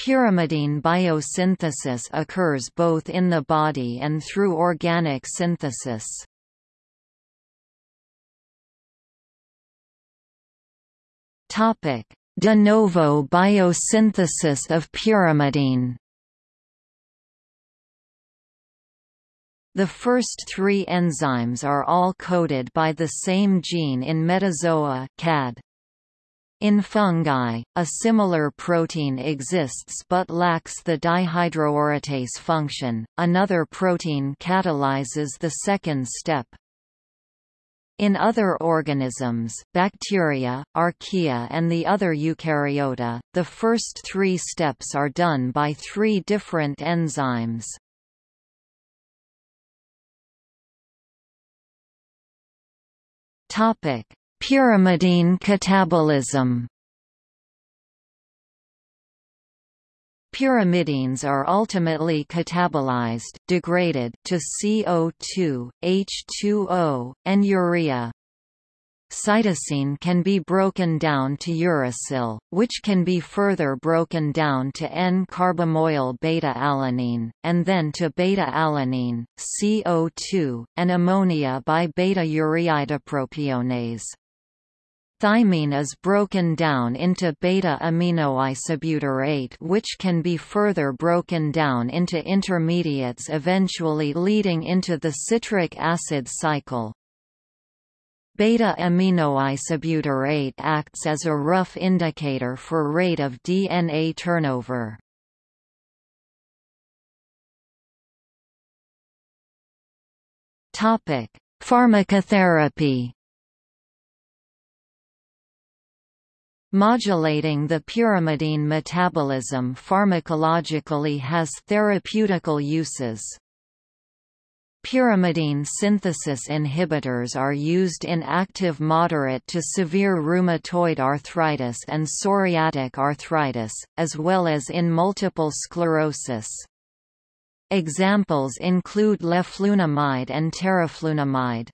Pyrimidine biosynthesis occurs both in the body and through organic synthesis. De novo biosynthesis of pyrimidine The first three enzymes are all coded by the same gene in metazoa CAD. In fungi, a similar protein exists but lacks the dihydroorotase function, another protein catalyzes the second step. In other organisms bacteria, archaea and the other eukaryota, the first three steps are done by three different enzymes. Topic: Pyrimidine catabolism. Pyrimidines are ultimately catabolized degraded to CO2, H2O, and urea. Cytosine can be broken down to uracil, which can be further broken down to N-carbamoyl beta-alanine, and then to beta-alanine, CO2, and ammonia by beta-ureidopropionase. Thymine is broken down into beta-aminoisobutyrate which can be further broken down into intermediates eventually leading into the citric acid cycle. Beta-aminoisobutyrate acts as a rough indicator for rate of DNA turnover. Pharmacotherapy Modulating the pyrimidine metabolism pharmacologically has therapeutical uses. Pyrimidine synthesis inhibitors are used in active moderate to severe rheumatoid arthritis and psoriatic arthritis, as well as in multiple sclerosis. Examples include leflunomide and teriflunomide.